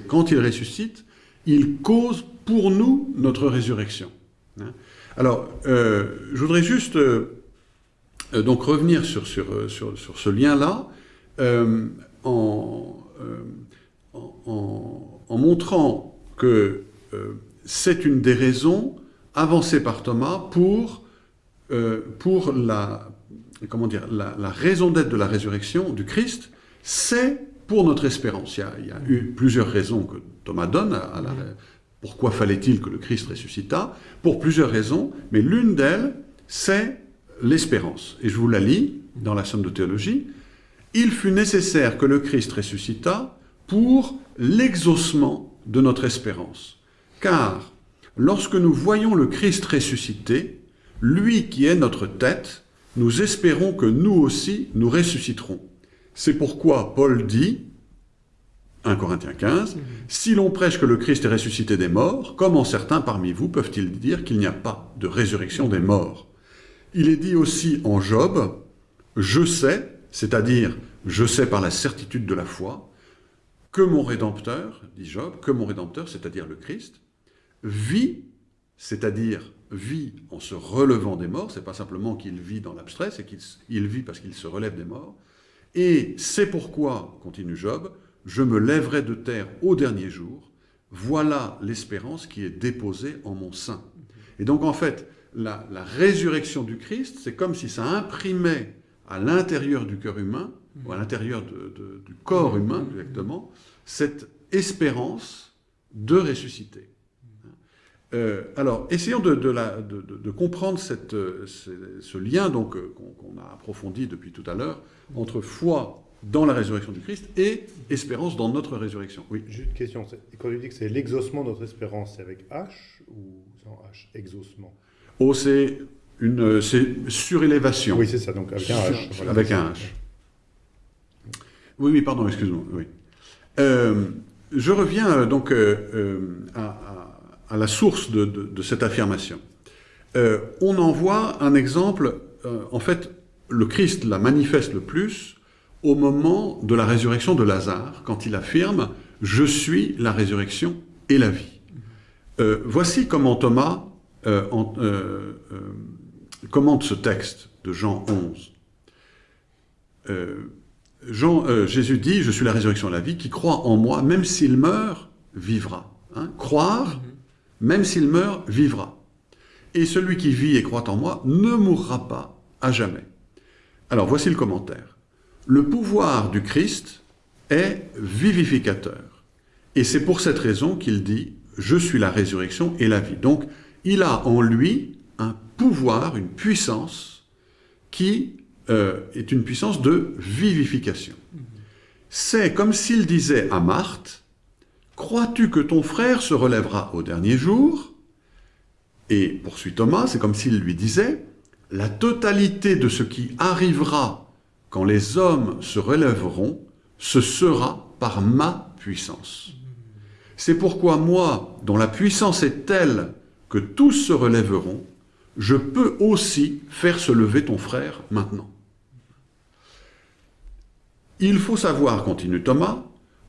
quand il ressuscite, il cause pour nous notre résurrection. Hein. Alors, euh, je voudrais juste euh, euh, donc revenir sur, sur, sur, sur ce lien-là en, en, montrant que c'est une des raisons avancées par Thomas pour, pour la, comment dire, la raison d'être de la résurrection du Christ, c'est pour notre espérance. Il y, a, il y a eu plusieurs raisons que Thomas donne à, à la, pourquoi fallait-il que le Christ ressuscitât Pour plusieurs raisons, mais l'une d'elles, c'est l'espérance. Et je vous la lis dans la Somme de théologie. Il fut nécessaire que le Christ ressuscitât pour l'exaucement de notre espérance. Car lorsque nous voyons le Christ ressuscité, lui qui est notre tête, nous espérons que nous aussi nous ressusciterons. C'est pourquoi Paul dit, 1 Corinthiens 15, Si l'on prêche que le Christ est ressuscité des morts, comment certains parmi vous peuvent-ils dire qu'il n'y a pas de résurrection des morts? Il est dit aussi en Job, Je sais, c'est-à-dire je sais par la certitude de la foi, que mon Rédempteur, dit Job, que mon Rédempteur, c'est-à-dire le Christ, vit, c'est-à-dire vit en se relevant des morts, c'est pas simplement qu'il vit dans l'abstrait, c'est qu'il il vit parce qu'il se relève des morts, et c'est pourquoi, continue Job, je me lèverai de terre au dernier jour, voilà l'espérance qui est déposée en mon sein. Et donc en fait, la, résurrection du Christ, c'est comme si ça imprimait à l'intérieur du cœur humain, ou à l'intérieur du corps humain exactement, cette espérance de ressusciter. Euh, alors, essayons de, de la- de- de- de comprendre cette, euh, ce, ce lien donc euh, qu'on a approfondi depuis tout à l'heure entre foi dans la résurrection du Christ et espérance dans notre résurrection. Oui. Juste une question. Quand tu dis que c'est l'exaucement de notre espérance, c'est avec H ou sans H Exaucement? Oh, c'est une surélévation. Oui, c'est ça, donc avec un H. voilà. Avec un H. Oui, oui, pardon, excuse-moi. Oui. Euh, je reviens donc euh, à, à- à la source de, cette affirmation. Euh, on en voit un exemple, euh, en fait, le Christ la manifeste le plus au moment de la résurrection de Lazare, quand il affirme « Je suis la résurrection et la vie Euh, Voici comment Thomas en- commente ce texte de Jean 11. Euh, Jean, Jésus dit, je suis la résurrection et la vie, qui croit en moi, même s'il meurt, vivra. Hein, Croire, même s'il meurt, vivra. Et celui qui vit et croit en moi ne mourra pas à jamais. Alors voici le commentaire. Le pouvoir du Christ est vivificateur. Et c'est pour cette raison qu'il dit, je suis la résurrection et la vie. Donc, il a en lui un pouvoir, une puissance qui euh, est une puissance de vivification. C'est comme s'il disait à Marthe, crois-tu que ton frère se relèvera au dernier jour? Et poursuit Thomas, c'est comme s'il lui disait, la totalité de ce qui arrivera quand les hommes se relèveront ce sera par ma puissance. C'est pourquoi moi, dont la puissance est telle que tous se relèveront, je peux aussi faire se lever ton frère maintenant. Il faut savoir, continue Thomas,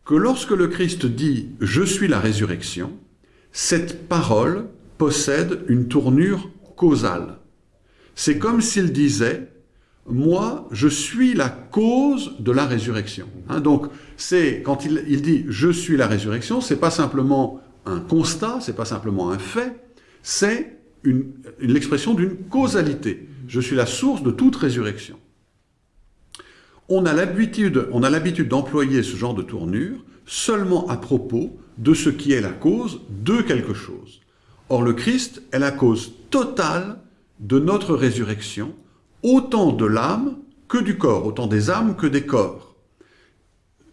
que lorsque le Christ dit « Je suis la résurrection », cette parole possède une tournure causale. C'est comme s'il disait « Moi, je suis la cause de la résurrection hein, Donc, c'est quand il, il, dit « Je suis la résurrection », c'est pas simplement un constat, c'est pas simplement un fait, c'est l'expression d'une causalité. Je suis la source de toute résurrection. On a l'habitude d'employer ce genre de tournure seulement à propos de ce qui est la cause de quelque chose. Or, le Christ est la cause totale de notre résurrection, autant de l'âme que du corps, autant des âmes que des corps.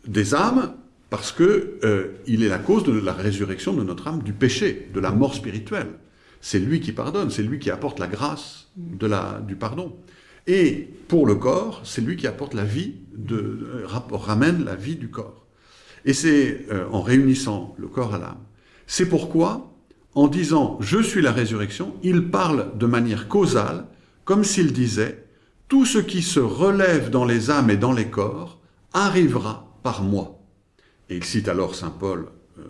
Des âmes, parce qu'il euh, est la cause de la résurrection de notre âme du péché, de la mort spirituelle. C'est lui qui pardonne, c'est lui qui apporte la grâce du pardon. Et pour le corps, c'est lui qui apporte la vie, de, ramène la vie du corps. Et c'est euh, en réunissant le corps à l'âme. C'est pourquoi, en disant « je suis la résurrection », il parle de manière causale, comme s'il disait « tout ce qui se relève dans les âmes et dans les corps arrivera par moi ». Et il cite alors Saint Paul, euh,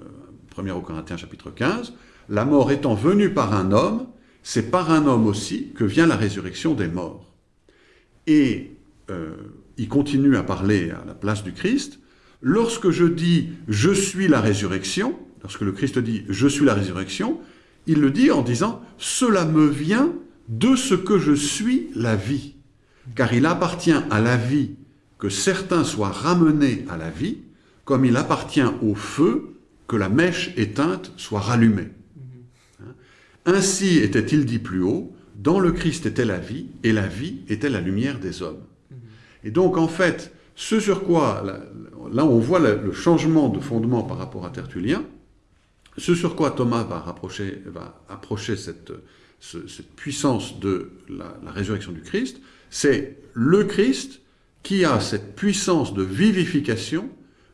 1er au Corinthiens chapitre 15, la mort étant venue par un homme, c'est par un homme aussi que vient la résurrection des morts. Et euh, il continue à parler à la place du Christ. Lorsque je dis « je suis la résurrection », lorsque le Christ dit « je suis la résurrection », il le dit en disant « cela me vient de ce que je suis la vie ». Car il appartient à la vie que certains soient ramenés à la vie, comme il appartient au feu que la mèche éteinte soit rallumée. Ainsi était-il dit plus haut, dans le Christ était la vie, et la vie était la lumière des hommes. Et donc, en fait, ce sur quoi, là, on voit le changement de fondement par rapport à Tertullien, ce sur quoi Thomas va, rapprocher, va approcher cette, cette puissance de la, la résurrection du Christ, c'est le Christ qui a cette puissance de vivification,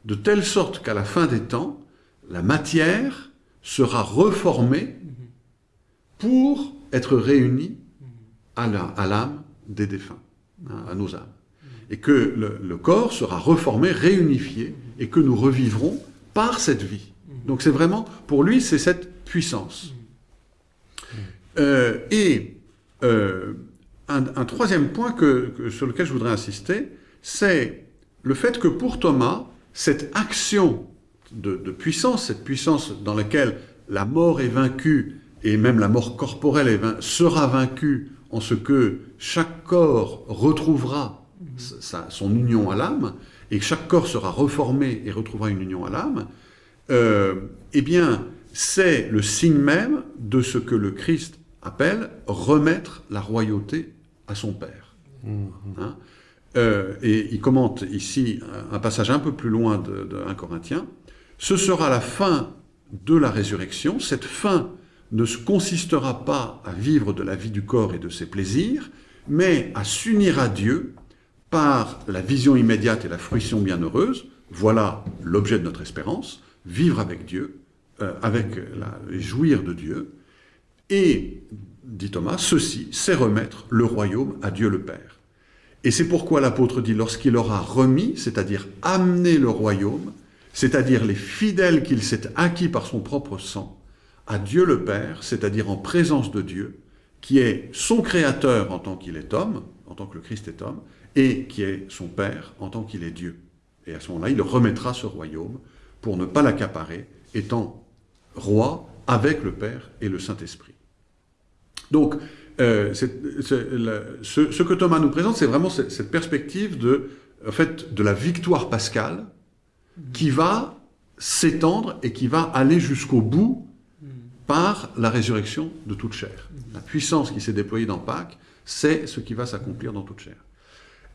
de telle sorte qu'à la fin des temps, la matière sera reformée pour être réunis à l'âme des défunts, à nos âmes. Et que le, corps sera reformé, réunifié, et que nous revivrons par cette vie. Donc c'est vraiment, pour lui, c'est cette puissance. Euh, et euh, un, troisième point que, sur lequel je voudrais insister, c'est le fait que pour Thomas, cette action de, puissance, cette puissance dans laquelle la mort est vaincue et même la mort corporelle sera vaincue en ce que chaque corps retrouvera son union à l'âme, et que chaque corps sera reformé et retrouvera une union à l'âme, euh, eh bien, c'est le signe même de ce que le Christ appelle remettre la royauté à son Père. Mmh. Hein? Euh, et il commente ici un passage un peu plus loin de, de 1 Corinthiens. Ce sera la fin de la résurrection, cette fin ne consistera pas à vivre de la vie du corps et de ses plaisirs, mais à s'unir à Dieu par la vision immédiate et la fruition bienheureuse. Voilà l'objet de notre espérance, vivre avec Dieu, euh, avec la, jouir de Dieu. Et, dit Thomas, ceci, c'est remettre le royaume à Dieu le Père. Et c'est pourquoi l'apôtre dit, lorsqu'il aura remis, c'est-à-dire amené le royaume, c'est-à-dire les fidèles qu'il s'est acquis par son propre sang, à Dieu le Père, c'est-à-dire en présence de Dieu, qui est son créateur en tant qu'il est homme, en tant que le Christ est homme, et qui est son Père en tant qu'il est Dieu. Et à ce moment-là, il remettra ce royaume pour ne pas l'accaparer, étant roi avec le Père et le Saint-Esprit. Donc, euh, ce, que Thomas nous présente, c'est vraiment cette, perspective de, en fait, de la victoire pascale qui va s'étendre et qui va aller jusqu'au bout par la résurrection de toute chair. La puissance qui s'est déployée dans Pâques, c'est ce qui va s'accomplir dans toute chair.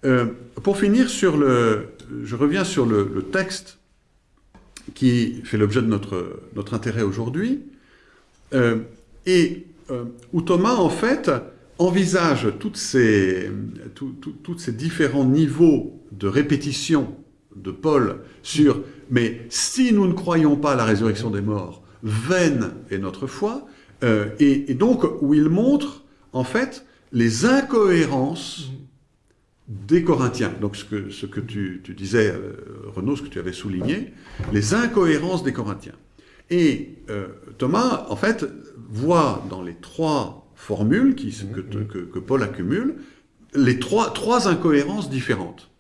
Euh, pour finir, je reviens sur le, texte qui fait l'objet de notre, intérêt aujourd'hui, euh, et euh, où Thomas, en fait, envisage toutes ces, tous ces différents niveaux de répétition de Paul sur mais si nous ne croyons pas à la résurrection des morts, vaine est notre foi, euh, et, donc où il montre en fait les incohérences des Corinthiens. Donc ce que, ce que tu, disais, euh, Renaud, ce que tu avais souligné, les incohérences des Corinthiens. Et euh, Thomas, en fait, voit dans les trois formules qui, que, que, que, Paul accumule, les trois, trois incohérences différentes.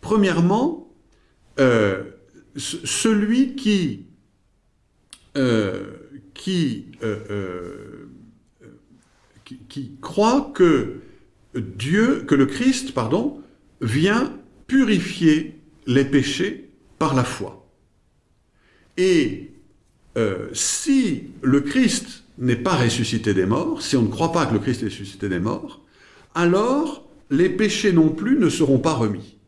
Premièrement, euh, celui qui, qui, euh, qui, qui, croit que Dieu, que le Christ, pardon, vient purifier les péchés par la foi. Et si le Christ n'est pas ressuscité des morts, si on ne croit pas que le Christ est ressuscité des morts, alors les péchés non plus ne seront pas remis.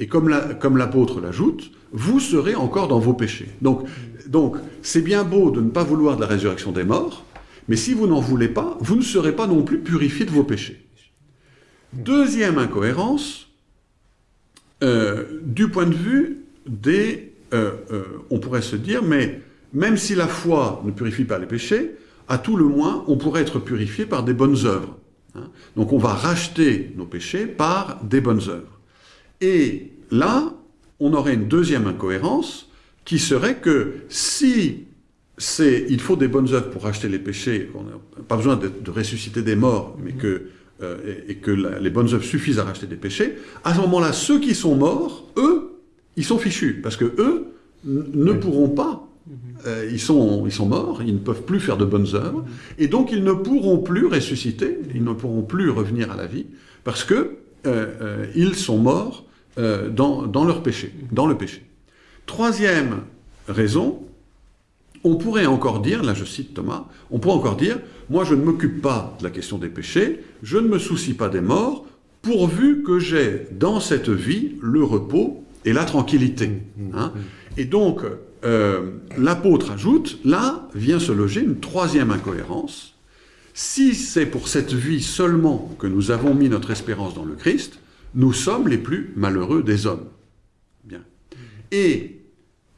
Et comme l'apôtre l'ajoute, vous serez encore dans vos péchés. Donc, donc, c'est bien beau de ne pas vouloir de la résurrection des morts, mais si vous n'en voulez pas, vous ne serez pas non plus purifié de vos péchés. Deuxième incohérence, euh, du point de vue des... Euh, euh, on pourrait se dire, mais même si la foi ne purifie pas les péchés, à tout le moins, on pourrait être purifié par des bonnes œuvres. Hein. Donc on va racheter nos péchés par des bonnes œuvres. Et là, on aurait une deuxième incohérence qui serait que si c'est il faut des bonnes œuvres pour racheter les péchés, on n'a pas besoin de, ressusciter des morts, mais que, euh, et, que les bonnes œuvres suffisent à racheter des péchés, à ce moment-là, ceux qui sont morts, eux, ils sont fichus, parce que eux ne pourront pas euh, ils, sont, ils sont morts, ils ne peuvent plus faire de bonnes œuvres, et donc ils ne pourront plus ressusciter, ils ne pourront plus revenir à la vie, parce que euh, ils sont morts dans, dans, leur péché, dans le péché. Troisième raison, on pourrait encore dire, là je cite Thomas, on pourrait encore dire, moi je ne m'occupe pas de la question des péchés, je ne me soucie pas des morts, pourvu que j'ai dans cette vie le repos et la tranquillité. Hein. Et donc, euh, l'apôtre ajoute, là vient se loger une troisième incohérence. Si c'est pour cette vie seulement que nous avons mis notre espérance dans le Christ, nous sommes les plus malheureux des hommes. Bien. Et,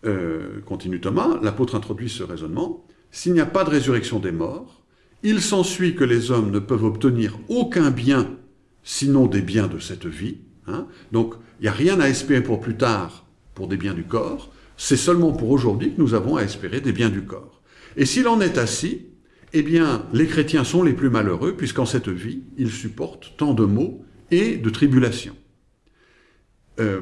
euh, continue Thomas, l'apôtre introduit ce raisonnement, s'il n'y a pas de résurrection des morts, il s'ensuit que les hommes ne peuvent obtenir aucun bien sinon des biens de cette vie. Hein. Donc, il n'y a rien à espérer pour plus tard pour des biens du corps, c'est seulement pour aujourd'hui que nous avons à espérer des biens du corps. Et s'il en est ainsi, eh bien, les chrétiens sont les plus malheureux, puisqu'en cette vie, ils supportent tant de maux et de tribulations. Euh,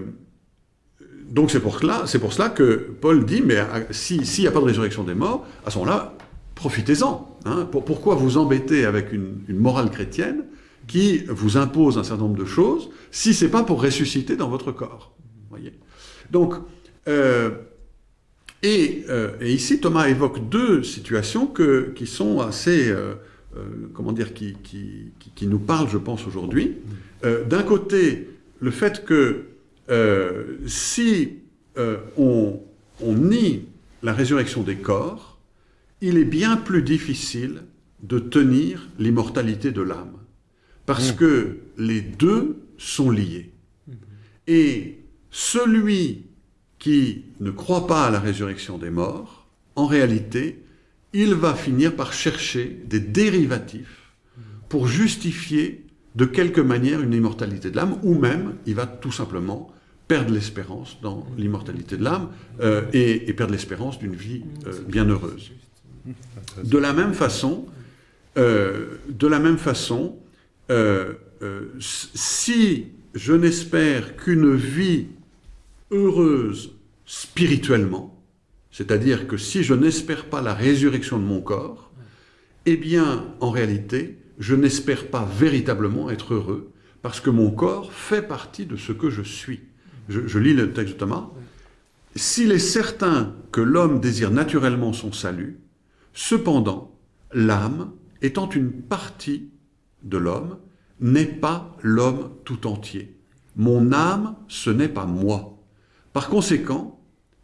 donc c'est pour, cela, que Paul dit, mais s'il n'y a pas de résurrection des morts, à ce moment-là, profitez-en. Hein. pourquoi vous embêter avec une, morale chrétienne qui vous impose un certain nombre de choses, si ce n'est pas pour ressusciter dans votre corps voyez? Donc, euh, euh, et, ici, Thomas évoque deux situations qui sont assez, comment dire, qui, qui, qui, nous parlent, je pense, aujourd'hui. D'un côté, le fait que si on, on nie la résurrection des corps, il est bien plus difficile de tenir l'immortalité de l'âme. Parce mmh. que les deux sont liés. Mmh. Et celui qui ne croit pas à la résurrection des morts, en réalité, il va finir par chercher des dérivatifs pour justifier de quelque manière une immortalité de l'âme, ou même il va tout simplement perdre l'espérance dans l'immortalité de l'âme euh, et, perdre l'espérance d'une vie euh, bienheureuse. De la même façon, euh, de la même façon, si je n'espère qu'une vie heureuse spirituellement, c'est-à-dire que si je n'espère pas la résurrection de mon corps, eh bien, en réalité, je n'espère pas véritablement être heureux, parce que mon corps fait partie de ce que je suis. Je, lis le texte de Thomas. S'il est certain que l'homme désire naturellement son salut, cependant, l'âme, étant une partie de l'homme, n'est pas l'homme tout entier. Mon âme, ce n'est pas moi. Par conséquent,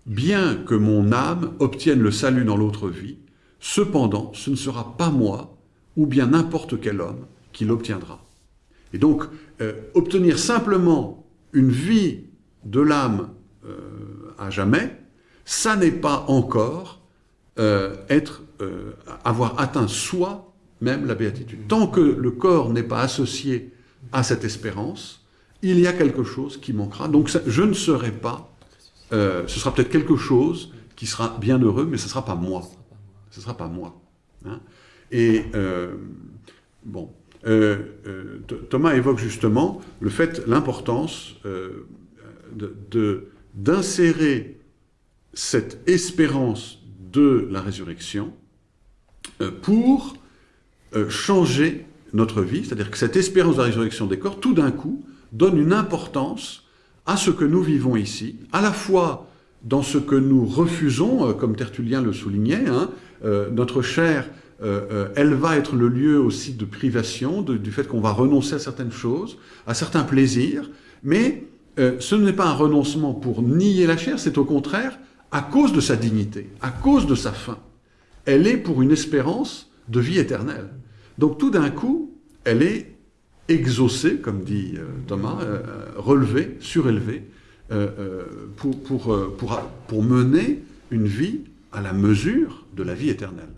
bien que mon âme obtienne le salut dans l'autre vie, cependant, ce ne sera pas moi, ou bien n'importe quel homme, qui l'obtiendra. Et donc, euh, obtenir simplement une vie de l'âme euh, à jamais, ça n'est pas encore euh, être, avoir atteint soi-même la béatitude. Tant que le corps n'est pas associé à cette espérance, il y a quelque chose qui manquera. Donc je ne serai pas, euh, ce sera peut-être quelque chose qui sera bien heureux, mais ce ne sera pas moi. Ce ne sera pas moi. hein. Et euh, bon, euh, Th- Thomas évoque justement le fait, l'importance euh, de- d'insérer cette espérance de la résurrection pour changer notre vie, c'est-à-dire que cette espérance de la résurrection des corps, tout d'un coup, donne une importance à ce que nous vivons ici, à la fois dans ce que nous refusons, euh, comme Tertullien le soulignait, hein, euh, notre chair, euh, elle va être le lieu aussi de privation, du fait qu'on va renoncer à certaines choses, à certains plaisirs, mais ce n'est pas un renoncement pour nier la chair, c'est au contraire à cause de sa dignité, à cause de sa fin. Elle est pour une espérance de vie éternelle. Donc tout d'un coup, elle est exaucée, comme dit euh, Thomas, euh, euh, euh, euh, pour, mener une vie à la mesure de la vie éternelle.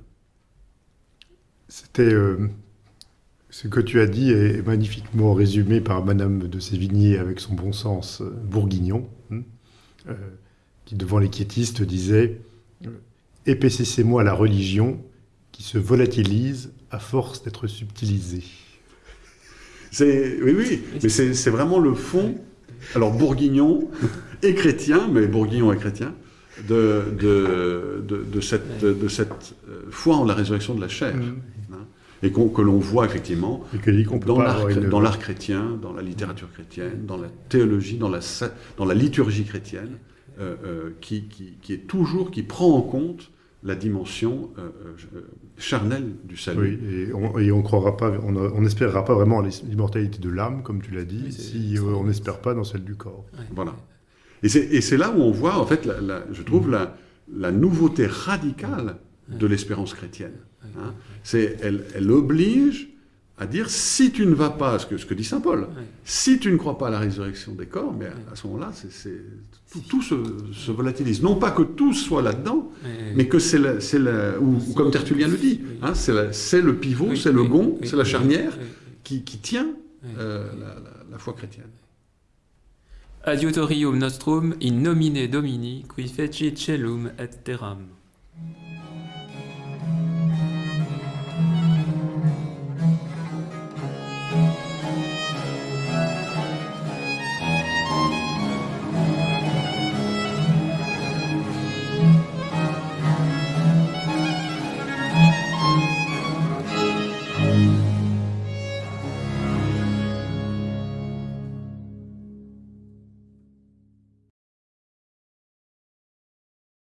C'était ce que tu as dit est magnifiquement résumé par Madame de Sévigné avec son bon sens bourguignon, hein, qui devant les quiétistes disait Épaississez-moi la religion qui se volatilise à force d'être subtilisée. C'est, oui, oui, mais c'est vraiment le fond, alors bourguignon et chrétien, mais bourguignon et chrétien, de, de, de, de cette, de, cette euh, foi en la résurrection de la chair, hein, et que l'on voit effectivement Et que dit qu'on peut dans l'art, une... chrétien, dans la littérature chrétienne, dans la théologie, dans la, sa- dans la liturgie chrétienne, euh, euh, qui, qui, qui est toujours, qui prend en compte la dimension euh, euh, charnelle du salut. Oui, et on, et on croira pas, on on n'espérera pas vraiment à l'immortalité de l'âme, comme tu l'as dit, Oui, si euh, on n'espère pas dans celle du corps. Ouais. Voilà. Et c'est, et c'est là où on voit, en fait, la- la- je trouve, la, la nouveauté radicale de l'espérance chrétienne. hein. C'est, elle, elle oblige à dire, si tu ne vas pas, ce que, ce que dit Saint Paul, si tu ne crois pas à la résurrection des corps, mais à, à ce moment-là, tout, tout se, se volatilise. Non pas que tout soit là-dedans, mais que c'est, la, c'est la- ou, ou comme Tertullien le dit, hein, c'est, le pivot, c'est le gond, c'est la charnière qui, qui tient euh, la, la- la foi chrétienne. Adiutorium nostrum in nomine Domini qui fecit celum et terram.